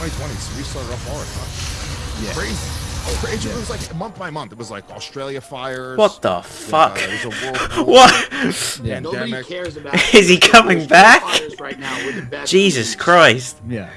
2020, so we started off hard, huh? Yeah. Crazy. Crazy. It was like month by month. It was like Australia fires. What the fuck? What? Yeah. Nobody cares about. Is he coming back? Right now. Jesus Christ. Yeah.